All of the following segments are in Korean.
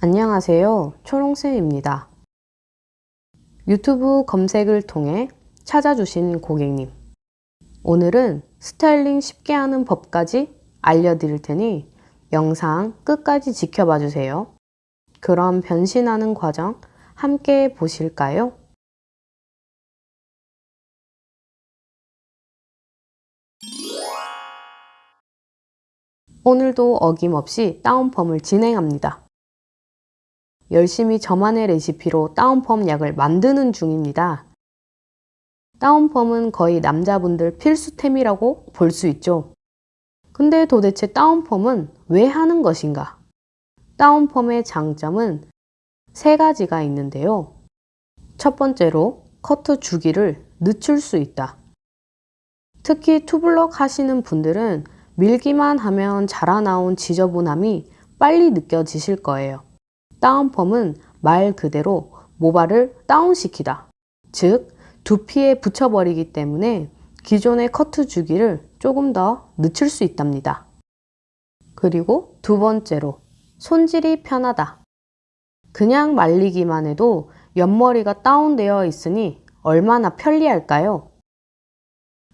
안녕하세요. 초롱쌤입니다. 유튜브 검색을 통해 찾아주신 고객님. 오늘은 스타일링 쉽게 하는 법까지 알려드릴 테니 영상 끝까지 지켜봐 주세요. 그럼 변신하는 과정 함께 보실까요? 오늘도 어김없이 다운펌을 진행합니다. 열심히 저만의 레시피로 다운펌 약을 만드는 중입니다. 다운펌은 거의 남자분들 필수템이라고 볼 수 있죠. 근데 도대체 다운펌은 왜 하는 것인가? 다운펌의 장점은 세 가지가 있는데요. 첫 번째로 커트 주기를 늦출 수 있다. 특히 투블럭 하시는 분들은 밀기만 하면 자라나온 지저분함이 빨리 느껴지실 거예요. 다운펌은 말 그대로 모발을 다운시키다. 즉, 두피에 붙여버리기 때문에 기존의 커트 주기를 조금 더 늦출 수 있답니다. 그리고 두 번째로 손질이 편하다. 그냥 말리기만 해도 옆머리가 다운되어 있으니 얼마나 편리할까요?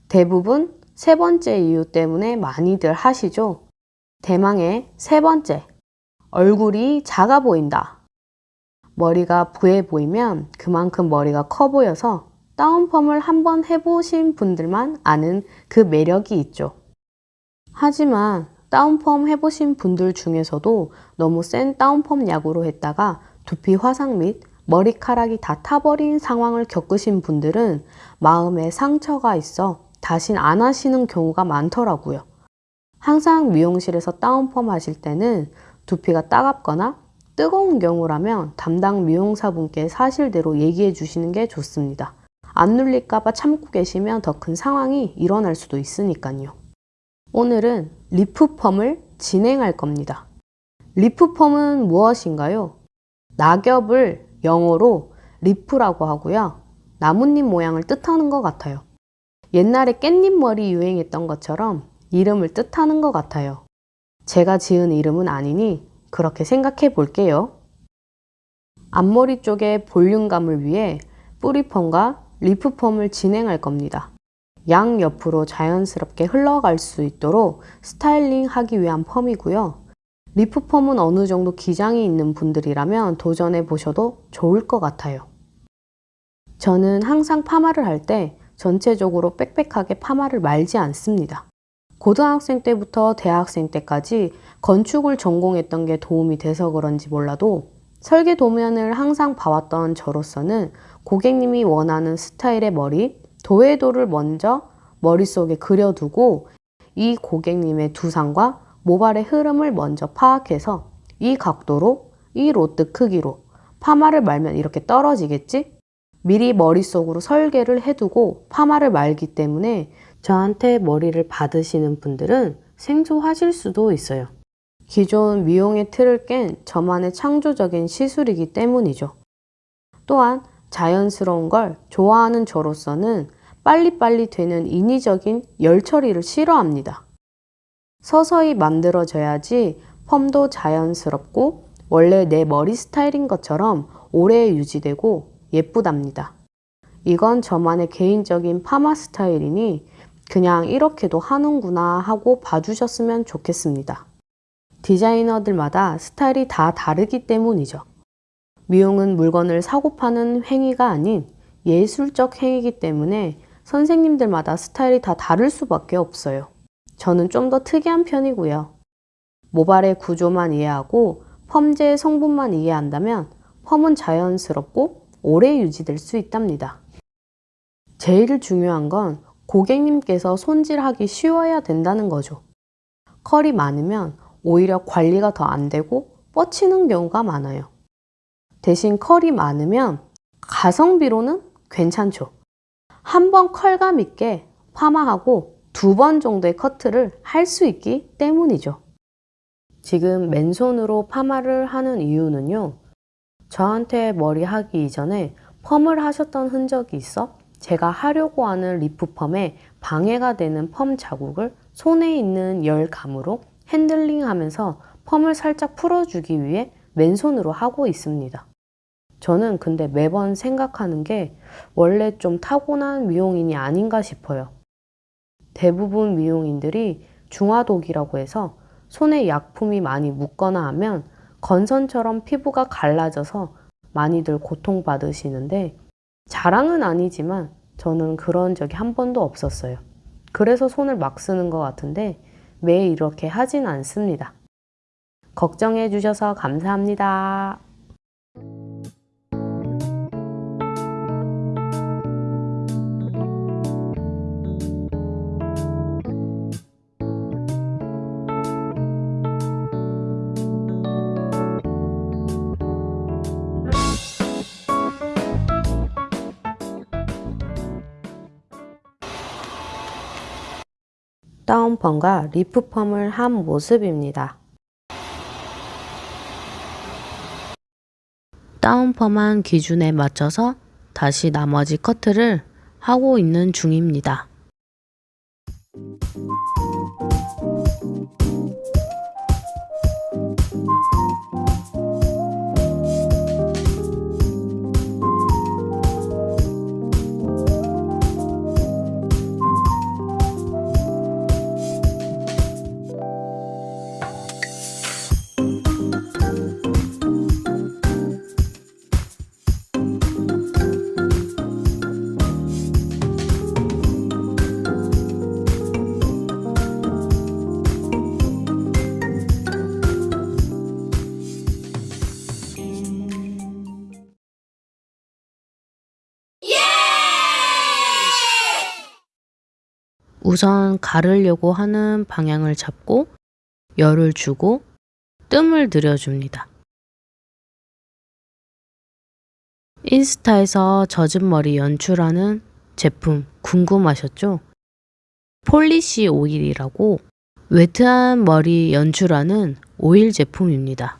대부분 세 번째 이유 때문에 많이들 하시죠. 대망의 세 번째, 얼굴이 작아 보인다. 머리가 부해 보이면 그만큼 머리가 커 보여서 다운펌을 한번 해보신 분들만 아는 그 매력이 있죠. 하지만 다운펌 해보신 분들 중에서도 너무 센 다운펌 약으로 했다가 두피 화상 및 머리카락이 다 타버린 상황을 겪으신 분들은 마음에 상처가 있어 다신 안 하시는 경우가 많더라고요. 항상 미용실에서 다운펌 하실 때는 두피가 따갑거나 뜨거운 경우라면 담당 미용사분께 사실대로 얘기해 주시는 게 좋습니다. 안 눌릴까봐 참고 계시면 더 큰 상황이 일어날 수도 있으니까요. 오늘은 리프펌을 진행할 겁니다. 리프펌은 무엇인가요? 낙엽을 영어로 leaf라고 하고요. 나뭇잎 모양을 뜻하는 것 같아요. 옛날에 깻잎 머리 유행했던 것처럼 이름을 뜻하는 것 같아요. 제가 지은 이름은 아니니 그렇게 생각해 볼게요. 앞머리 쪽의 볼륨감을 위해 뿌리펌과 leaf펌을 진행할 겁니다. 양 옆으로 자연스럽게 흘러갈 수 있도록 스타일링 하기 위한 펌이고요. 리프펌은 어느 정도 기장이 있는 분들이라면 도전해 보셔도 좋을 것 같아요. 저는 항상 파마를 할 때 전체적으로 빽빽하게 파마를 말지 않습니다. 고등학생 때부터 대학생 때까지 건축을 전공했던 게 도움이 돼서 그런지 몰라도 설계 도면을 항상 봐왔던 저로서는 고객님이 원하는 스타일의 머리, 도해도를 먼저 머릿속에 그려두고 이 고객님의 두상과 모발의 흐름을 먼저 파악해서 이 각도로, 이 로트 크기로 파마를 말면 이렇게 떨어지겠지? 미리 머릿속으로 설계를 해두고 파마를 말기 때문에 저한테 머리를 받으시는 분들은 생소하실 수도 있어요. 기존 미용의 틀을 깬 저만의 창조적인 시술이기 때문이죠. 또한 자연스러운 걸 좋아하는 저로서는 빨리빨리 되는 인위적인 열 처리를 싫어합니다. 서서히 만들어져야지 펌도 자연스럽고 원래 내 머리 스타일인 것처럼 오래 유지되고 예쁘답니다. 이건 저만의 개인적인 파마 스타일이니 그냥 이렇게도 하는구나 하고 봐주셨으면 좋겠습니다. 디자이너들마다 스타일이 다 다르기 때문이죠. 미용은 물건을 사고 파는 행위가 아닌 예술적 행위이기 때문에 선생님들마다 스타일이 다 다를 수밖에 없어요. 저는 좀 더 특이한 편이고요. 모발의 구조만 이해하고 펌제의 성분만 이해한다면 펌은 자연스럽고 오래 유지될 수 있답니다. 제일 중요한 건 고객님께서 손질하기 쉬워야 된다는 거죠. 컬이 많으면 오히려 관리가 더 안 되고 뻗치는 경우가 많아요. 대신 컬이 많으면 가성비로는 괜찮죠. 한번 컬감 있게 파마하고 두 번 정도의 커트를 할 수 있기 때문이죠. 지금 맨손으로 파마를 하는 이유는요. 저한테 머리 하기 이전에 펌을 하셨던 흔적이 있어 제가 하려고 하는 leaf 펌에 방해가 되는 펌 자국을 손에 있는 열감으로 핸들링 하면서 펌을 살짝 풀어주기 위해 맨손으로 하고 있습니다. 저는 근데 매번 생각하는 게 원래 좀 타고난 미용인이 아닌가 싶어요. 대부분 미용인들이 중화독이라고 해서 손에 약품이 많이 묻거나 하면 건선처럼 피부가 갈라져서 많이들 고통받으시는데 자랑은 아니지만 저는 그런 적이 한 번도 없었어요. 그래서 손을 막 쓰는 것 같은데 매일 이렇게 하진 않습니다. 걱정해 주셔서 감사합니다. 다운펌과 리프펌을 한 모습입니다. 다운펌한 기준에 맞춰서 다시 나머지 커트를 하고 있는 중입니다. 우선 가르려고 하는 방향을 잡고 열을 주고 뜸을 들여줍니다. 인스타에서 젖은 머리 연출하는 제품 궁금하셨죠? 폴리시 오일이라고 wet한 머리 연출하는 오일 제품입니다.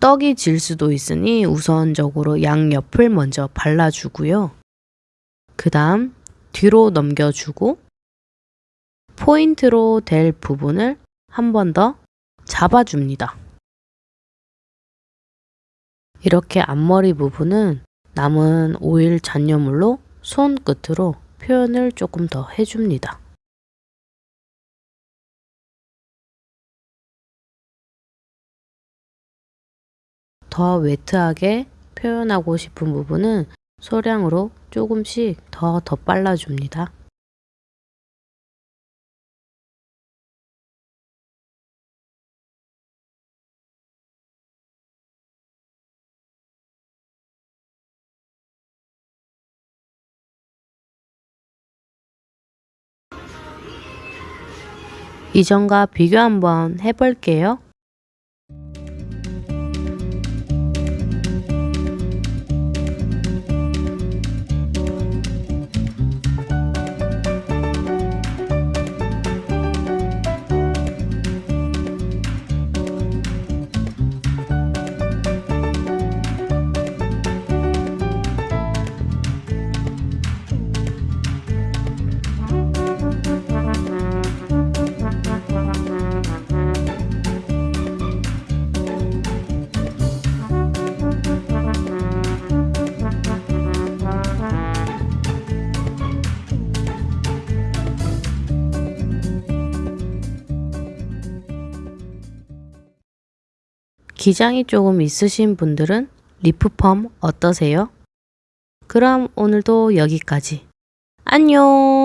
떡이 질 수도 있으니 우선적으로 양옆을 먼저 발라주고요. 그 다음 뒤로 넘겨주고 포인트로 될 부분을 한 번 더 잡아줍니다. 이렇게 앞머리 부분은 남은 오일 잔여물로 손끝으로 표현을 조금 더 해줍니다. 더 웨트하게 표현하고 싶은 부분은 소량으로 조금씩 더 덧발라 줍니다. 이전과 비교 한번 해볼게요. 기장이 조금 있으신 분들은 리프펌 어떠세요? 그럼 오늘도 여기까지. 안녕!